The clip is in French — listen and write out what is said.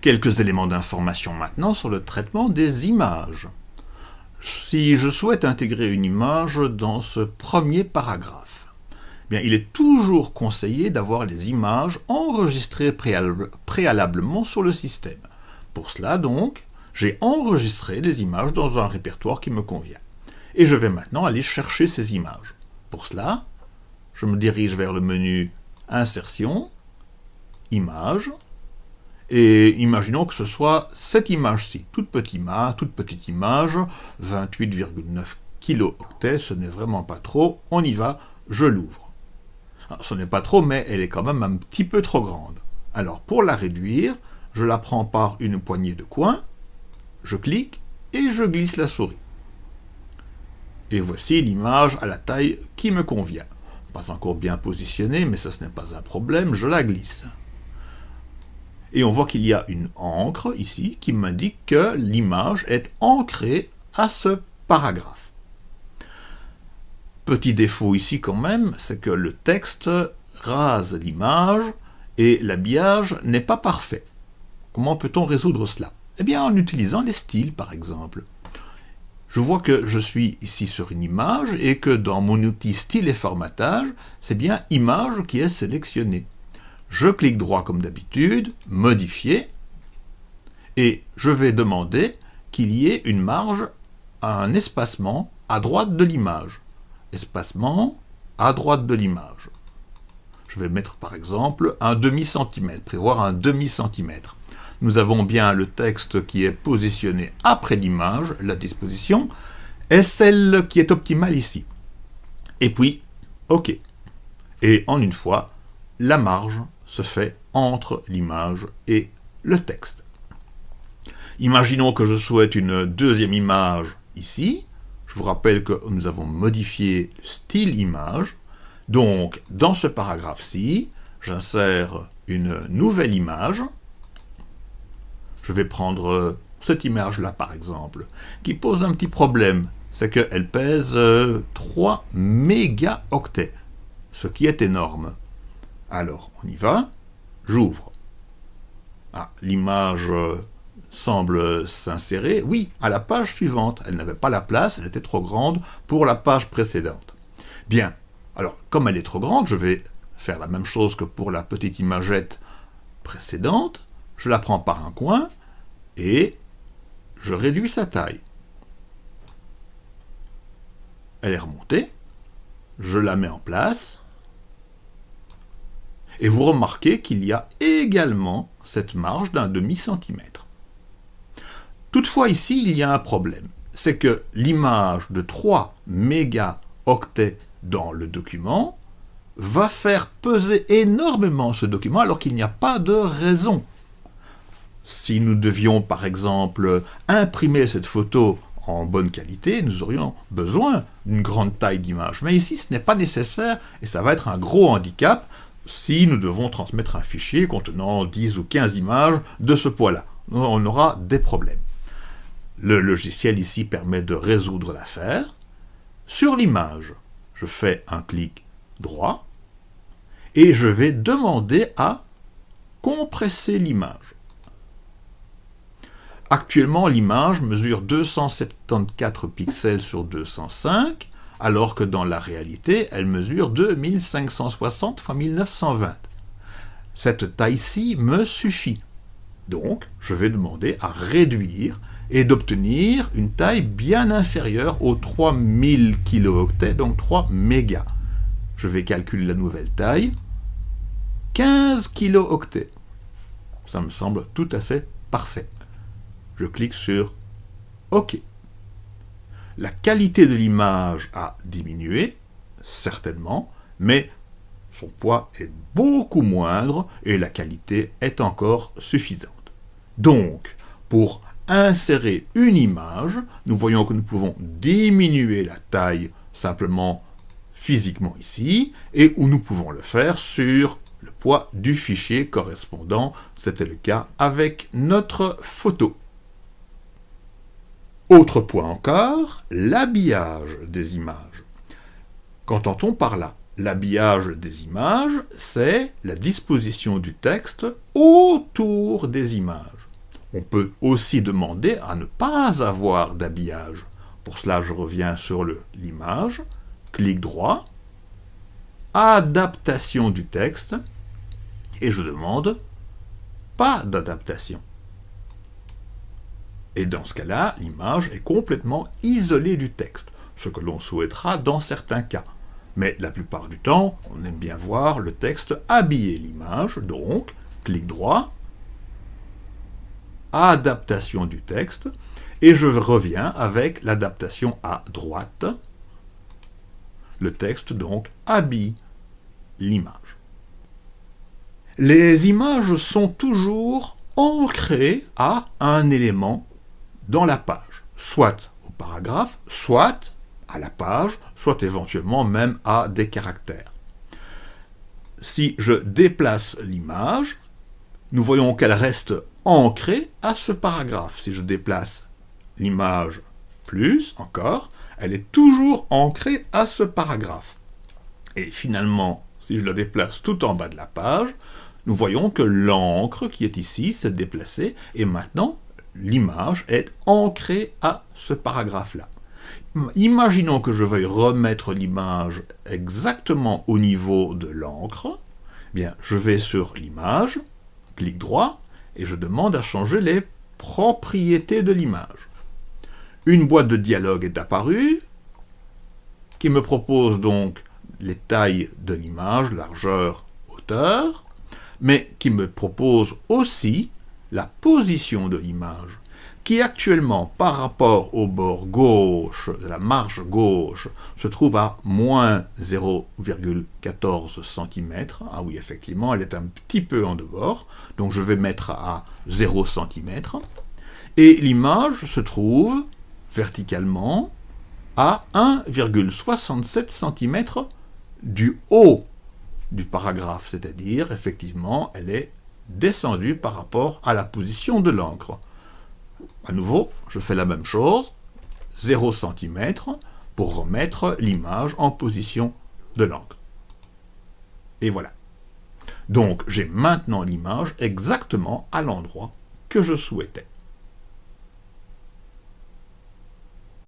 Quelques éléments d'information maintenant sur le traitement des images. Si je souhaite intégrer une image dans ce premier paragraphe, eh bien, il est toujours conseillé d'avoir les images enregistrées préalablement sur le système. Pour cela donc, j'ai enregistré les images dans un répertoire qui me convient. Et je vais maintenant aller chercher ces images. Pour cela, je me dirige vers le menu Insertion, Images, et imaginons que ce soit cette image-ci, toute petite image, toute petite image, 28,9 kilooctets, ce n'est vraiment pas trop, on y va, je l'ouvre. Ce n'est pas trop, mais elle est quand même un petit peu trop grande. Alors pour la réduire, je la prends par une poignée de coin, je clique et je glisse la souris. Et voici l'image à la taille qui me convient. Pas encore bien positionnée, mais ça ce n'est pas un problème, je la glisse. Et on voit qu'il y a une encre ici qui m'indique que l'image est ancrée à ce paragraphe. Petit défaut ici quand même, c'est que le texte rase l'image et l'habillage n'est pas parfait. Comment peut-on résoudre cela? Eh bien en utilisant les styles par exemple je vois que je suis ici sur une image et que dans mon outil style et formatage, c'est bien image qui est sélectionné. Je clique droit comme d'habitude, modifier, et je vais demander qu'il y ait une marge, un espacement à droite de l'image. Espacement à droite de l'image. Je vais mettre par exemple un demi-centimètre, prévoir un demi-centimètre nous avons bien le texte qui est positionné après l'image, la disposition, est celle qui est optimale ici. Et puis, OK. Et en une fois, la marge se fait entre l'image et le texte. Imaginons que je souhaite une deuxième image ici. Je vous rappelle que nous avons modifié style image. Donc, dans ce paragraphe-ci, j'insère une nouvelle image je vais prendre cette image-là, par exemple, qui pose un petit problème. C'est qu'elle pèse 3 euh, mégaoctets, ce qui est énorme. Alors, on y va. J'ouvre. Ah, l'image euh, semble s'insérer. Oui, à la page suivante. Elle n'avait pas la place, elle était trop grande pour la page précédente. Bien. Alors, comme elle est trop grande, je vais faire la même chose que pour la petite imagette précédente. Je la prends par un coin, et je réduis sa taille. Elle est remontée, je la mets en place, et vous remarquez qu'il y a également cette marge d'un demi-centimètre. Toutefois ici, il y a un problème, c'est que l'image de 3 mégaoctets dans le document va faire peser énormément ce document alors qu'il n'y a pas de raison si nous devions, par exemple, imprimer cette photo en bonne qualité, nous aurions besoin d'une grande taille d'image. Mais ici, ce n'est pas nécessaire, et ça va être un gros handicap si nous devons transmettre un fichier contenant 10 ou 15 images de ce poids-là. On aura des problèmes. Le logiciel ici permet de résoudre l'affaire. Sur l'image, je fais un clic droit, et je vais demander à compresser l'image. Actuellement, l'image mesure 274 pixels sur 205, alors que dans la réalité, elle mesure 2560 x 1920. Cette taille-ci me suffit. Donc, je vais demander à réduire et d'obtenir une taille bien inférieure aux 3000 kilooctets, donc 3 mégas. Je vais calculer la nouvelle taille. 15 kilooctets. Ça me semble tout à fait parfait je clique sur OK. La qualité de l'image a diminué, certainement, mais son poids est beaucoup moindre et la qualité est encore suffisante. Donc, pour insérer une image, nous voyons que nous pouvons diminuer la taille simplement physiquement ici, et où nous pouvons le faire sur le poids du fichier correspondant. C'était le cas avec notre photo. Autre point encore, l'habillage des images. Qu'entend-on par là? L'habillage des images, c'est la disposition du texte autour des images. On peut aussi demander à ne pas avoir d'habillage. Pour cela, je reviens sur l'image, clic droit, adaptation du texte, et je demande pas d'adaptation. Et dans ce cas-là, l'image est complètement isolée du texte, ce que l'on souhaitera dans certains cas. Mais la plupart du temps, on aime bien voir le texte habiller l'image, donc, clic droit, adaptation du texte, et je reviens avec l'adaptation à droite. Le texte, donc, habille l'image. Les images sont toujours ancrées à un élément dans la page, soit au paragraphe, soit à la page, soit éventuellement même à des caractères. Si je déplace l'image, nous voyons qu'elle reste ancrée à ce paragraphe. Si je déplace l'image plus encore, elle est toujours ancrée à ce paragraphe. Et finalement, si je la déplace tout en bas de la page, nous voyons que l'encre qui est ici s'est déplacée et maintenant l'image est ancrée à ce paragraphe-là. Imaginons que je veuille remettre l'image exactement au niveau de l'encre. Bien, je vais sur l'image, clic droit, et je demande à changer les propriétés de l'image. Une boîte de dialogue est apparue, qui me propose donc les tailles de l'image, largeur, hauteur, mais qui me propose aussi la position de l'image, qui actuellement, par rapport au bord gauche de la marge gauche, se trouve à moins 0,14 cm. Ah oui, effectivement, elle est un petit peu en dehors, donc je vais mettre à 0 cm. Et l'image se trouve verticalement à 1,67 cm du haut du paragraphe, c'est-à-dire, effectivement, elle est descendue par rapport à la position de l'encre. À nouveau, je fais la même chose, 0 cm, pour remettre l'image en position de l'encre. Et voilà. Donc, j'ai maintenant l'image exactement à l'endroit que je souhaitais.